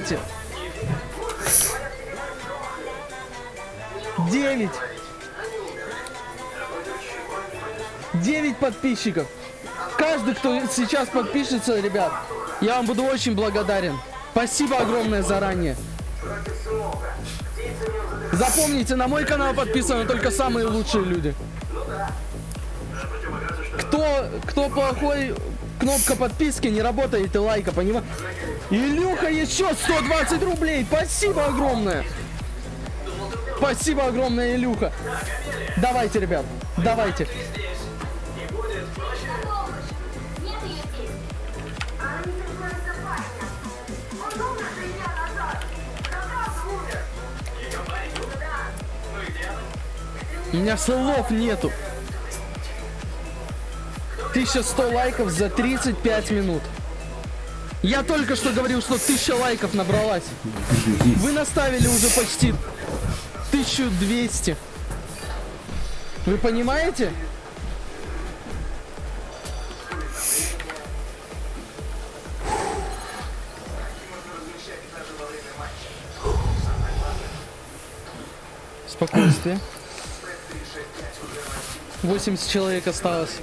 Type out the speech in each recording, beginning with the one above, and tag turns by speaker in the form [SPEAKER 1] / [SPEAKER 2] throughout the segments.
[SPEAKER 1] давайте. Девять. Девять подписчиков. Каждый, кто сейчас подпишется, ребят, я вам буду очень благодарен. Спасибо огромное заранее. Запомните, на мой канал подписаны только самые лучшие люди. Кто, кто плохой, кнопка подписки не работает и лайка, понимаешь? Илюха, еще 120 рублей. Спасибо огромное. Спасибо огромное, Илюха. Давайте, ребят, давайте. У меня слов нету. 1100 лайков за 35 минут. Я только что говорил, что 1000 лайков набралась. Вы наставили уже почти 1200. Вы понимаете? Спокойствие. 80 человек осталось.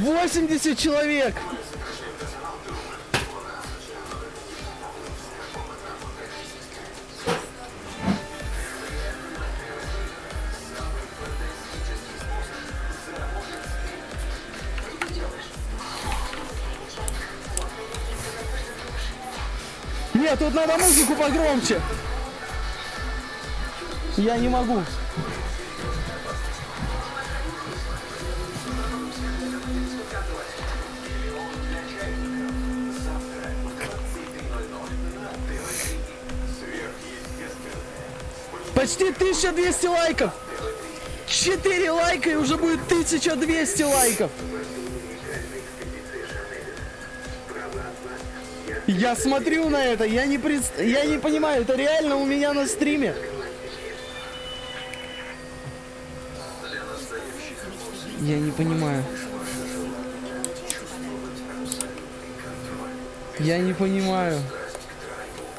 [SPEAKER 1] 80 человек! Нет, тут надо музыку погромче. Я не могу. Почти 1200 лайков. 4 лайка и уже будет 1200 лайков. Я смотрю на это, я не, пред... я не понимаю, это реально у меня на стриме. Я не понимаю. Я не понимаю.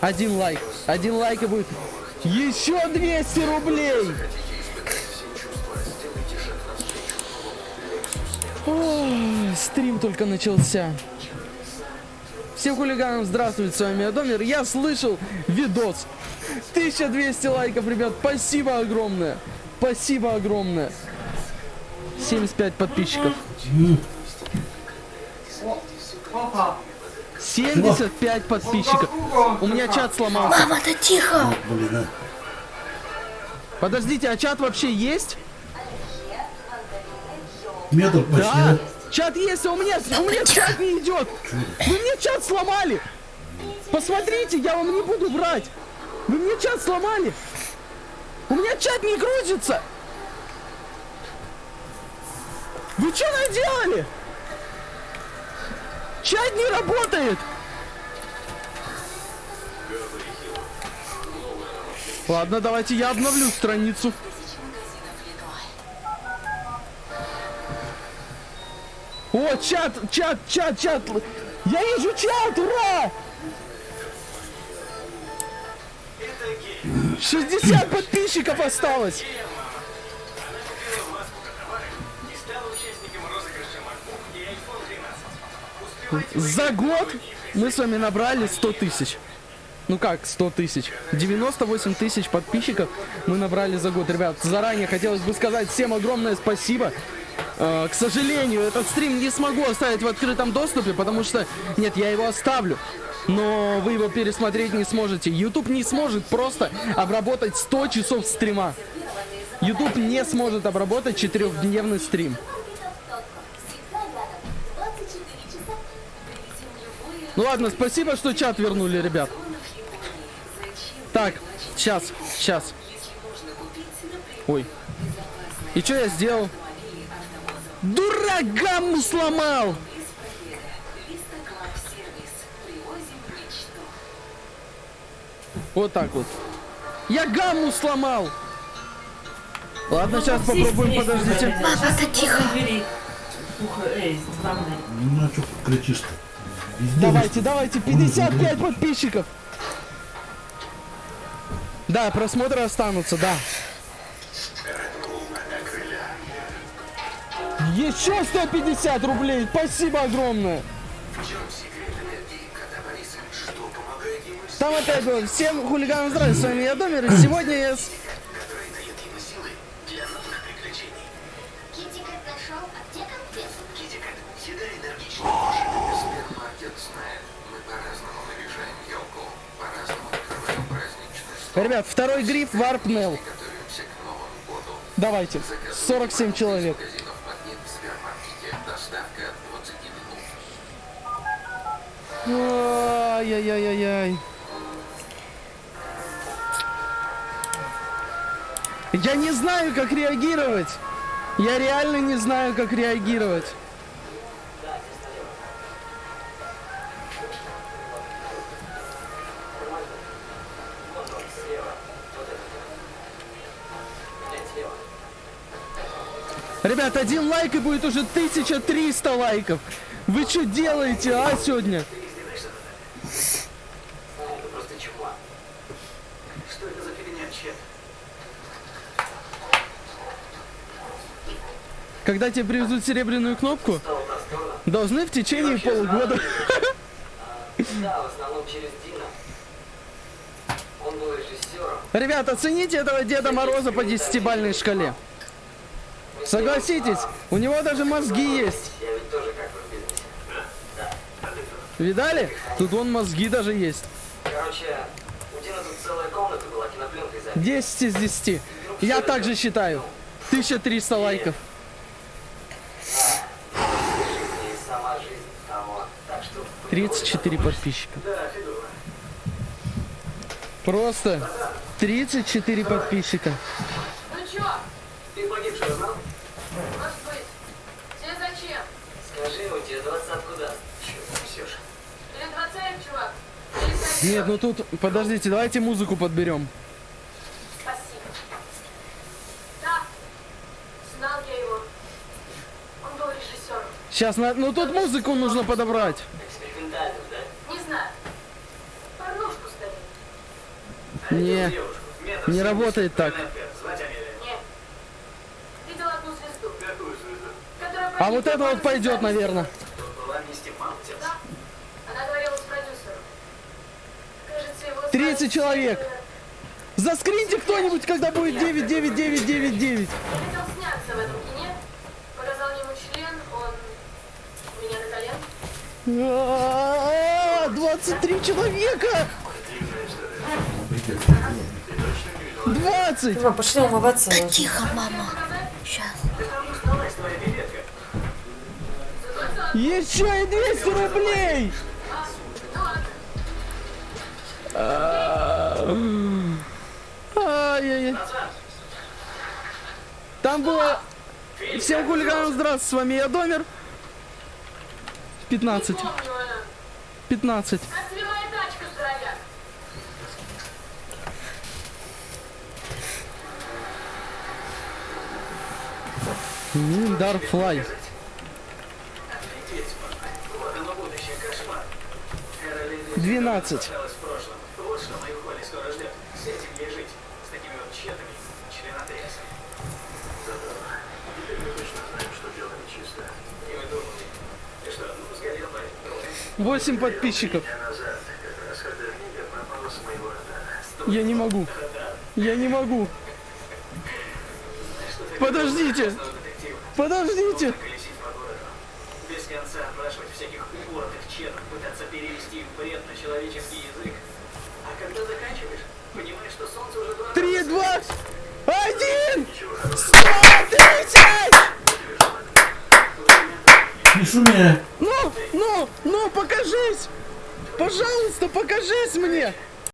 [SPEAKER 1] Один лайк. Один лайк и будет еще 200 рублей! О, стрим только начался. Всем хулиганам здравствуйте, с вами Адомир. Я слышал видос. 1200 лайков, ребят. Спасибо огромное. Спасибо огромное. 75 подписчиков. 75 подписчиков. У меня чат сломался.
[SPEAKER 2] Мама, да тихо!
[SPEAKER 3] Блин,
[SPEAKER 1] Подождите, а чат вообще есть?
[SPEAKER 3] метр почти.
[SPEAKER 1] Да, чат есть, а у меня, у меня чат не идет. Вы мне чат сломали. Посмотрите, я вам не буду врать. Вы мне чат сломали. У меня чат не грузится. Вы что наделали? Чат не работает. Ладно, давайте я обновлю страницу. О, чат, чат, чат, чат. Я вижу чат, ура! 60 подписчиков осталось. За год мы с вами набрали 100 тысяч. Ну как 100 тысяч? 98 тысяч подписчиков мы набрали за год. Ребят, заранее хотелось бы сказать всем огромное спасибо. Э, к сожалению, этот стрим не смогу оставить в открытом доступе, потому что... Нет, я его оставлю. Но вы его пересмотреть не сможете. YouTube не сможет просто обработать 100 часов стрима. YouTube не сможет обработать четырехдневный стрим. Ну ладно, спасибо, что чат вернули, ребят. Так, сейчас, сейчас. Ой. И что я сделал? Дурак гамму сломал! Вот так вот. Я гамму сломал! Ладно, сейчас попробуем, подождите.
[SPEAKER 2] Мама, да тихо!
[SPEAKER 3] Ну, а что кричишь-то?
[SPEAKER 1] Давайте, давайте, 55 подписчиков. Да, просмотры останутся, да. Еще 150 рублей, спасибо огромное. Там опять вот, всем хулиганам здравия, с вами я Домер, и сегодня я с... Ребят, второй гриф Варпнел. Давайте, 47 человек.
[SPEAKER 3] Магазинов магнит в супермаркете. Доставка 20 минут.
[SPEAKER 1] Ай-яй-яй-яй. Я не знаю, как реагировать. Я реально не знаю, как реагировать. Ребят, один лайк и будет уже 1300 лайков. Вы что делаете, а, сегодня? Когда тебе привезут серебряную кнопку, должны в течение полугода. Ребят, оцените этого Деда Мороза по десятибальной шкале. Согласитесь, у него даже мозги есть. Видали? Тут вон мозги даже есть.
[SPEAKER 4] Короче, у Дина тут целая комната была кинопленкой запись.
[SPEAKER 1] 10 из 10. Я также считаю. 1300 лайков.
[SPEAKER 4] И сама жизнь того. Так что...
[SPEAKER 1] 34 подписчика. Просто 34 подписчика.
[SPEAKER 4] Скажи, у тебя двадцатку даст. Чё ты несешь?
[SPEAKER 2] Или двадцать, чувак? Или кольцо?
[SPEAKER 1] Нет, ну тут, подождите, давайте музыку подберем.
[SPEAKER 2] Спасибо. Да, знал я его. Он был режиссером.
[SPEAKER 1] Сейчас, ну тут музыку нужно подобрать.
[SPEAKER 4] Да?
[SPEAKER 2] Не знаю. Порнушку ставил.
[SPEAKER 1] Не, работает так. А вот это вот пойдет, наверное.
[SPEAKER 4] Тут была Misty Mountains.
[SPEAKER 2] Да. Она говорила с продюсером. Кажется, его
[SPEAKER 1] 30
[SPEAKER 2] звали
[SPEAKER 1] человек. Заскриньте кто-нибудь, когда будет 99999.
[SPEAKER 2] Я хотел сняться в этом кине. Показал ему член, он у меня на колен.
[SPEAKER 1] А, 23 человека! 20!
[SPEAKER 5] Мам, пошли умываться.
[SPEAKER 6] Да тихо, мама.
[SPEAKER 1] Еще и 200 рублей! Ай-яй-яй. Там было... Всем хулиганам здравствуйте, с вами я Домер. 15.
[SPEAKER 2] Помню она.
[SPEAKER 1] 15.
[SPEAKER 2] Как тебе моя тачка, здоровяк?
[SPEAKER 1] Дарфлай. 12. Восемь подписчиков. Я не могу. Я не могу. Подождите. Подождите.
[SPEAKER 3] Перевести их бред на человеческий язык. А когда заканчиваешь, понимаешь, что солнце уже два...
[SPEAKER 1] 3, 2, 1! 130!
[SPEAKER 7] Не шуми!
[SPEAKER 1] Ну, ну, ну, покажись! Пожалуйста, покажись мне!